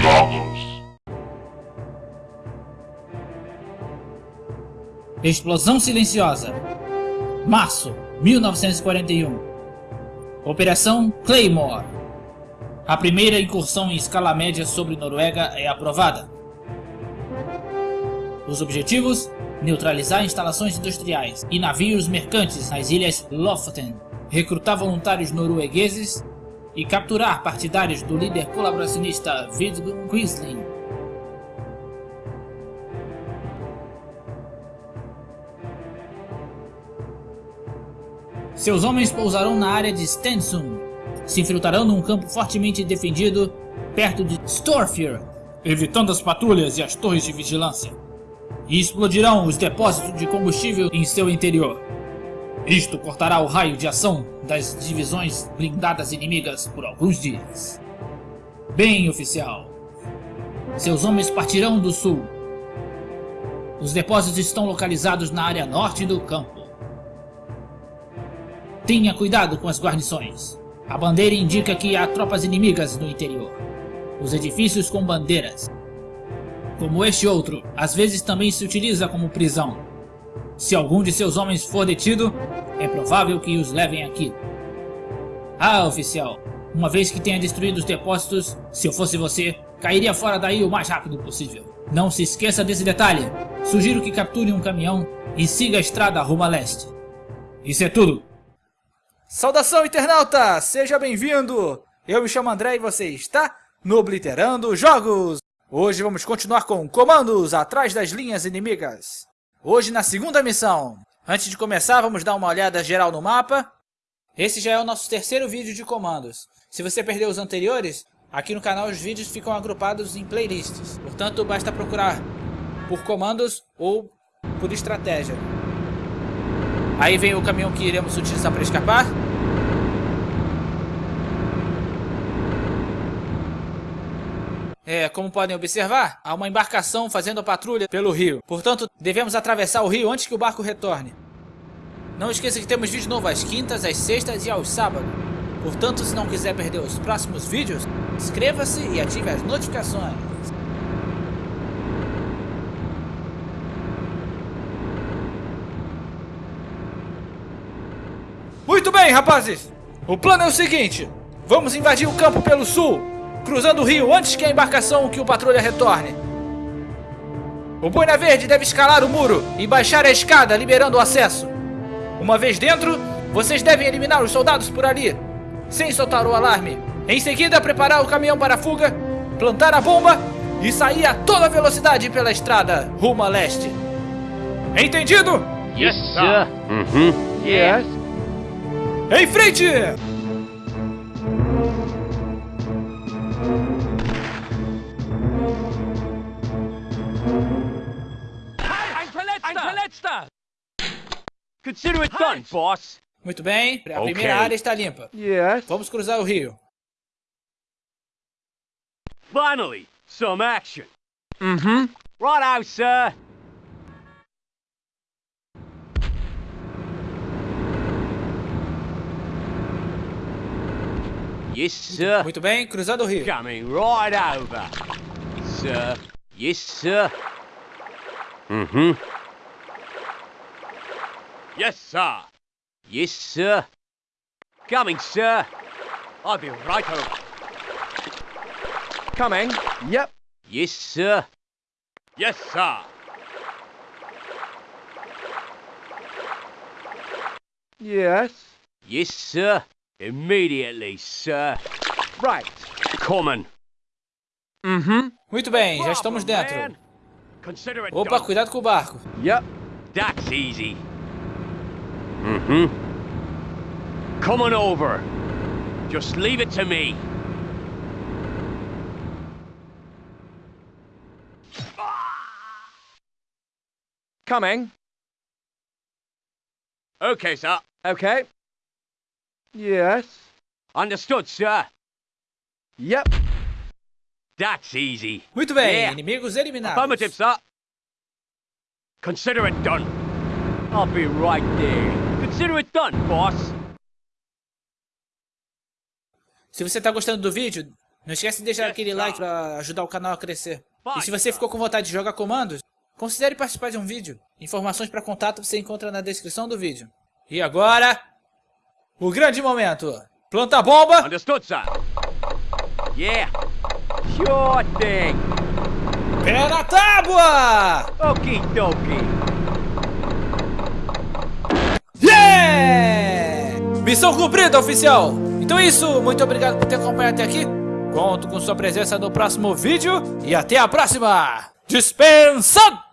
Jogos. Explosão Silenciosa. Março 1941. Operação Claymore. A primeira incursão em escala média sobre Noruega é aprovada. Os objetivos: neutralizar instalações industriais e navios mercantes nas ilhas Lofoten, recrutar voluntários noruegueses e capturar partidários do líder colaboracionista Vidkun Quisling. Seus homens pousarão na área de Stensund, se infiltrarão num campo fortemente defendido perto de Storfjord, evitando as patrulhas e as torres de vigilância, e explodirão os depósitos de combustível em seu interior. Isto cortará o raio de ação das divisões blindadas inimigas por alguns dias. Bem, oficial. Seus homens partirão do sul. Os depósitos estão localizados na área norte do campo. Tenha cuidado com as guarnições. A bandeira indica que há tropas inimigas no interior. Os edifícios com bandeiras. Como este outro, às vezes também se utiliza como prisão. Se algum de seus homens for detido, é provável que os levem aqui. Ah, oficial, uma vez que tenha destruído os depósitos, se eu fosse você, cairia fora daí o mais rápido possível. Não se esqueça desse detalhe. Sugiro que capture um caminhão e siga a estrada rumo a leste. Isso é tudo. Saudação, internauta! Seja bem-vindo! Eu me chamo André e você está no Obliterando Jogos! Hoje vamos continuar com comandos atrás das linhas inimigas. Hoje na segunda missão. Antes de começar, vamos dar uma olhada geral no mapa. Esse já é o nosso terceiro vídeo de comandos. Se você perdeu os anteriores, aqui no canal os vídeos ficam agrupados em playlists. Portanto, basta procurar por comandos ou por estratégia. Aí vem o caminhão que iremos utilizar para escapar. É, como podem observar, há uma embarcação fazendo a patrulha pelo rio. Portanto, devemos atravessar o rio antes que o barco retorne. Não esqueça que temos vídeo novo às quintas, às sextas e aos sábados. Portanto, se não quiser perder os próximos vídeos, inscreva-se e ative as notificações. Muito bem, rapazes! O plano é o seguinte: vamos invadir o campo pelo sul, cruzando o rio antes que a embarcação que o patrulha retorne. O Boina Verde deve escalar o muro e baixar a escada, liberando o acesso. Uma vez dentro, vocês devem eliminar os soldados por ali, sem soltar o alarme. Em seguida, preparar o caminhão para a fuga, plantar a bomba e sair a toda velocidade pela estrada rumo a leste. Entendido? Yes, sir. Uhum. Yes. Em frente! Consider it done, boss. Muito bem, a Ok. primeira área está limpa. Yes. Vamos cruzar o rio. Finally, some action. Mm-hmm. Righto, sir. Yes, sir. Muito bem, cruzando o rio. Coming right over. Yes, sir. Yes, sir. Uhum. Yes, sir. Yes, sir. Coming, sir. I'll be right over. Coming. Yep. Yes, sir. Yes, sir. Yes. Yes, sir. Immediately, sir. Right. Coming. Mm-hmm. Muito bem, já estamos dentro. Consider it Opa, done. cuidado com o barco. Yep. That's easy. Uhum. Come on over. Just leave it to me. Coming. Okay, sir. Okay. Yes. Understood, sir. Yep. That's easy. Muito bem, Yeah. inimigos eliminados. Affirmative, sir. Consider it done. I'll be right there. Consider it done, boss. Se você está gostando do vídeo, Não esquece de deixar aquele like para ajudar o canal a crescer. E se você ficou com vontade de jogar comandos, considere participar de um vídeo. Informações para contato você encontra na descrição do vídeo. E agora, o grande momento. Planta a bomba. Understood, sir. Yeah. Sure thing. Pé na tábua! Okie dokie. Yeah! Missão cumprida, oficial! Então é isso, muito obrigado por ter acompanhado até aqui. Conto com sua presença no próximo vídeo e até a próxima! Dispensado!